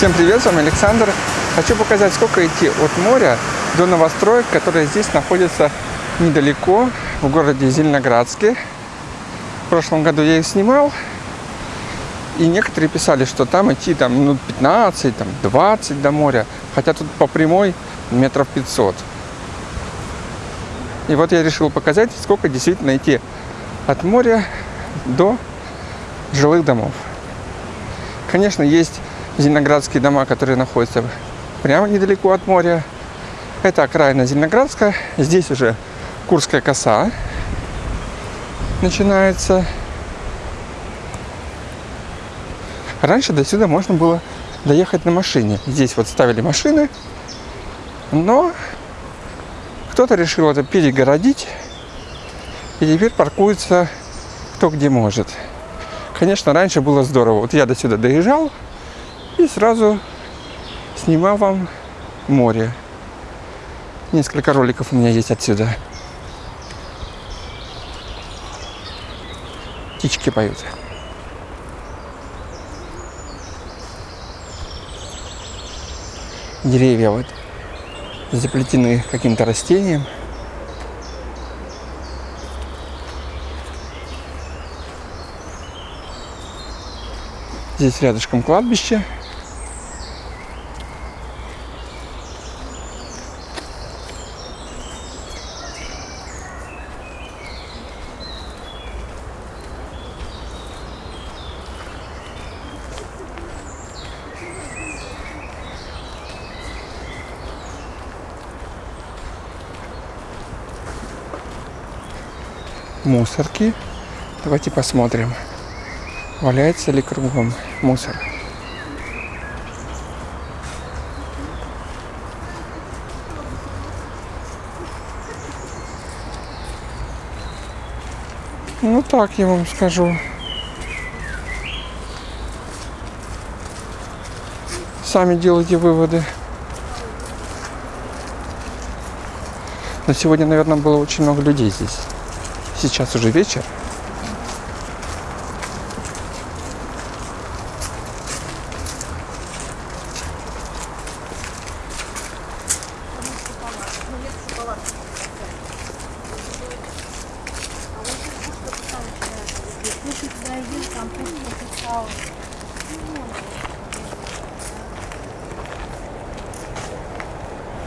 Всем привет, с вами Александр. Хочу показать, сколько идти от моря до новостроек, которые здесь находятся недалеко, в городе Зеленоградске. В прошлом году я их снимал, и некоторые писали, что там идти там минут 15, там 20 до моря, хотя тут по прямой метров 500. И вот я решил показать, сколько действительно идти от моря до жилых домов. Конечно, есть зеленоградские дома, которые находятся прямо недалеко от моря. Это окраина Зеленоградска. Здесь уже Курская коса начинается. Раньше до сюда можно было доехать на машине. Здесь вот ставили машины, но кто-то решил это перегородить, и теперь паркуется кто где может. Конечно, раньше было здорово. Вот я до сюда доезжал и сразу снимал вам море. Несколько роликов у меня есть отсюда. Птички поют. Деревья вот заплетены каким-то растением. Здесь рядышком кладбище. Мусорки. Давайте посмотрим, валяется ли кругом мусор. Ну так я вам скажу. Сами делайте выводы. Но сегодня, наверное, было очень много людей здесь. Сейчас уже вечер.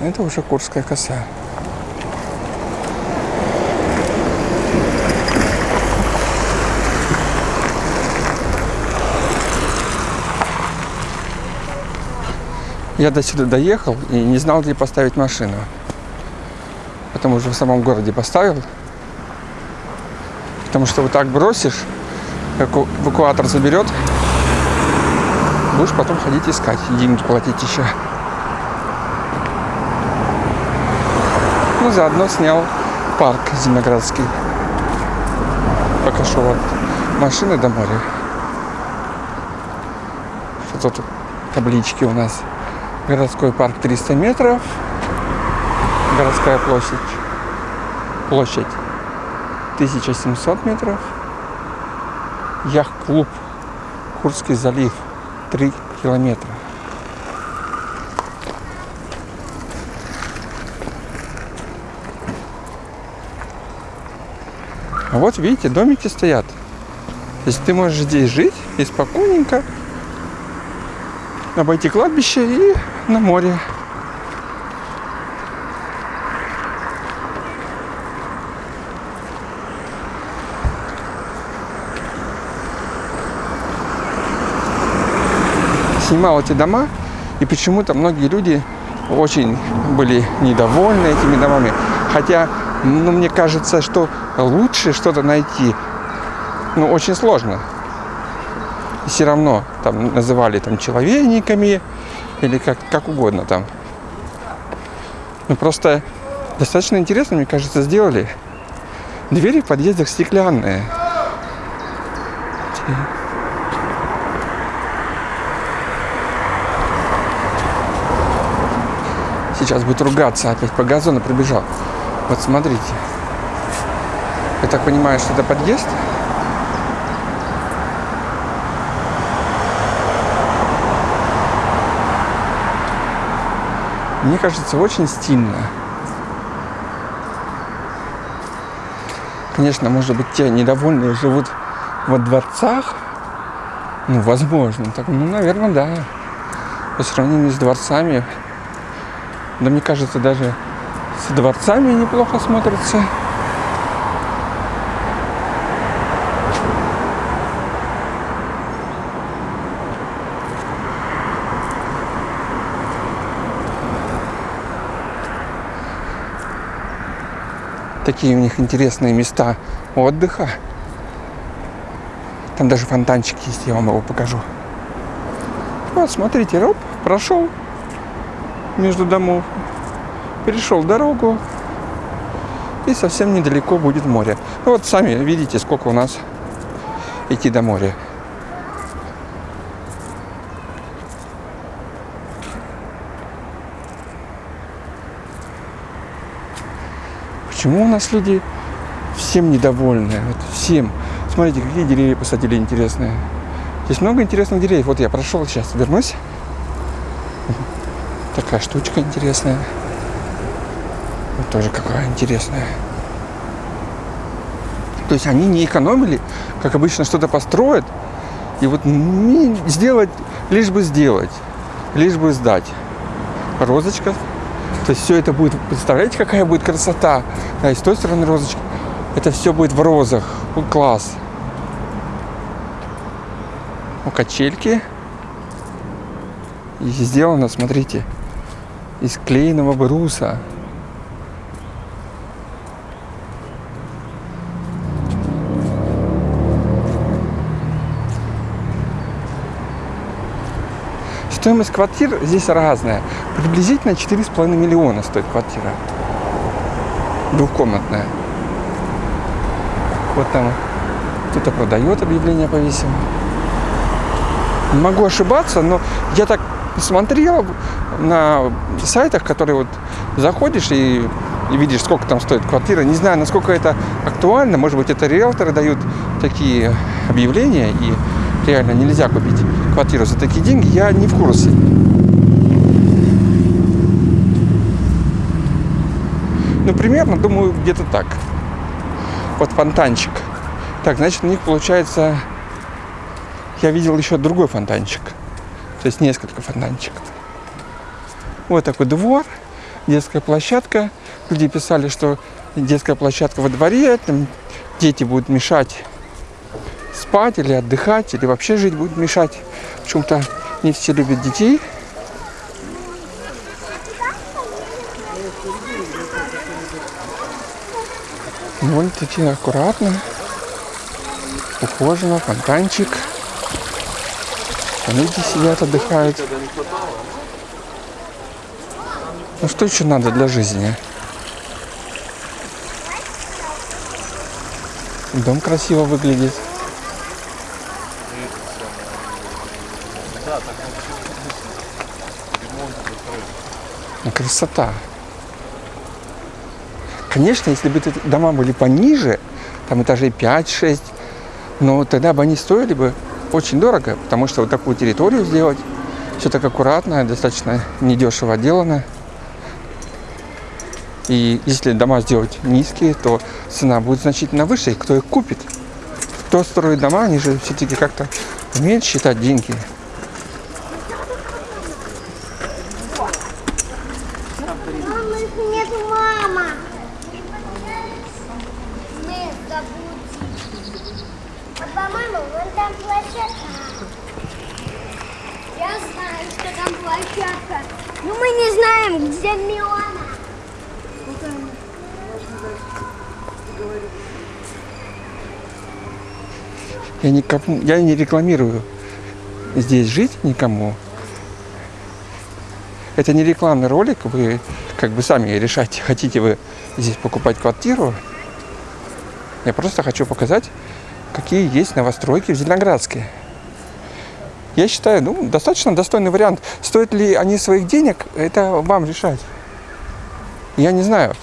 Это уже Курская коса. Я до сюда доехал и не знал, где поставить машину. Потому что в самом городе поставил. Потому что вот так бросишь, эвакуатор заберет, будешь потом ходить искать, деньги платить еще. Ну, заодно снял парк Зеленоградский. Пока шел от машины до моря. Что тут таблички у нас. Городской парк 300 метров. Городская площадь. Площадь 1700 метров. Яхт-клуб Курский залив 3 километра. А вот видите, домики стоят. То есть ты можешь здесь жить и спокойненько обойти кладбище и на море. Снимал эти дома, и почему-то многие люди очень были недовольны этими домами. Хотя, ну, мне кажется, что лучше что-то найти, ну, очень сложно. И все равно там называли там человейниками, или как, как угодно там. Ну просто достаточно интересно, мне кажется, сделали. Двери в подъездах стеклянные. Сейчас будет ругаться, опять по газону пробежал. Вот смотрите. Я так понимаю, что это подъезд. Мне кажется, очень стильно. Конечно, может быть, те недовольные живут во дворцах. Ну, возможно. Так, ну, наверное, да. По сравнению с дворцами. Да мне кажется, даже с дворцами неплохо смотрится. Такие у них интересные места отдыха. Там даже фонтанчик есть, я вам его покажу. Вот, смотрите, роп, прошел между домов, перешел дорогу, и совсем недалеко будет море. Ну, вот сами видите, сколько у нас идти до моря. Почему у нас люди всем недовольны? Вот всем. Смотрите, какие деревья посадили интересные. Здесь много интересных деревьев. Вот я прошел сейчас, вернусь. Такая штучка интересная. Вот тоже какая интересная. То есть они не экономили, как обычно что-то построят, и вот сделать, лишь бы сделать, лишь бы сдать. Розочка то есть все это будет, представляете, какая будет красота. Да, и с той стороны розочки. Это все будет в розах. Ну, класс. У качельки. И сделано, смотрите, из клееного бруса. Стоимость квартир здесь разная. Приблизительно 4,5 миллиона стоит квартира. Двухкомнатная. Вот там кто-то продает, объявление повесил. Могу ошибаться, но я так смотрел на сайтах, которые вот заходишь и, и видишь, сколько там стоит квартира. Не знаю, насколько это актуально. Может быть, это риэлторы дают такие объявления, и реально нельзя купить квартиру за такие деньги, я не в курсе. Ну, примерно, думаю, где-то так. Вот фонтанчик. Так, значит, у них получается... Я видел еще другой фонтанчик. То есть несколько фонтанчиков. Вот такой двор, детская площадка. Люди писали, что детская площадка во дворе, там дети будут мешать спать или отдыхать, или вообще жить будет мешать. Почему-то не все любят детей. Довольно-таки аккуратно, ухоженно, фонтанчик. Люди сидят, отдыхают. Ну что еще надо для жизни? Дом красиво выглядит. Красота. Конечно, если бы эти дома были пониже, там этажей 5-6, но тогда бы они стоили бы очень дорого, потому что вот такую территорию сделать, все так аккуратно, достаточно недешево отделано. И если дома сделать низкие, то цена будет значительно выше, и кто их купит? Кто строит дома, они же все-таки как-то умеют считать деньги. Я никому, я не рекламирую здесь жить никому. Это не рекламный ролик, вы как бы сами решайте, хотите вы здесь покупать квартиру. Я просто хочу показать, какие есть новостройки в Зеленоградске. Я считаю, ну, достаточно достойный вариант. Стоят ли они своих денег, это вам решать. Я не знаю.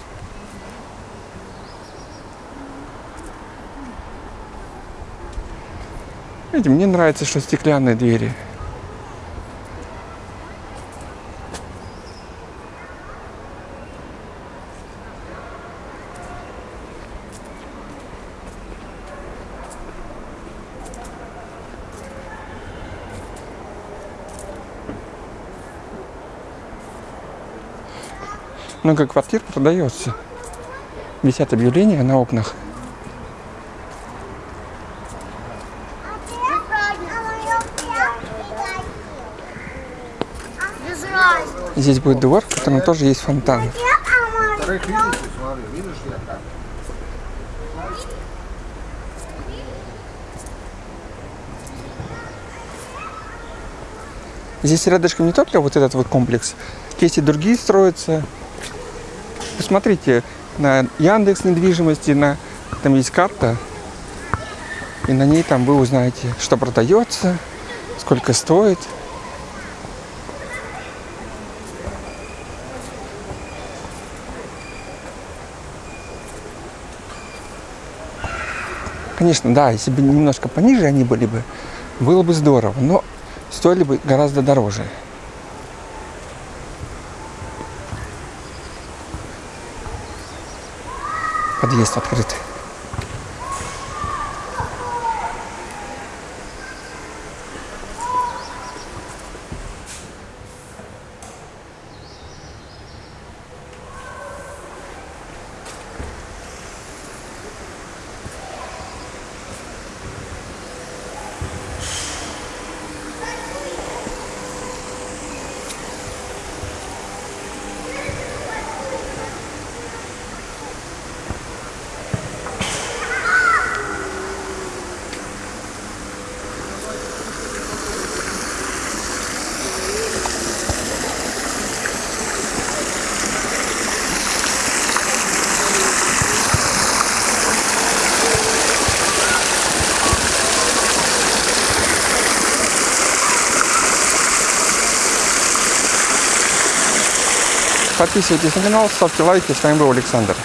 Видите, мне нравится, что стеклянные двери. Много квартир продается. Висят объявления на окнах. Здесь будет двор, в котором тоже есть фонтан. Здесь рядышком не только вот этот вот комплекс, есть и другие строятся. Посмотрите на Яндекс недвижимости, на, там есть карта, и на ней там вы узнаете, что продается, сколько стоит. Конечно, да, если бы немножко пониже они были бы, было бы здорово, но стоили бы гораздо дороже. Подъезд открыт. Подписывайтесь на канал, ставьте лайки. С вами был Александр.